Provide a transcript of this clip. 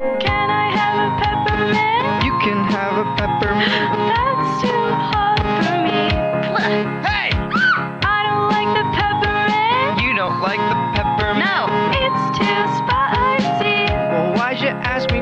Can I have a peppermint? You can have a peppermint. That's too hot for me. Hey! I don't like the peppermint. You don't like the peppermint? No, it's too spicy. Well, why'd you ask me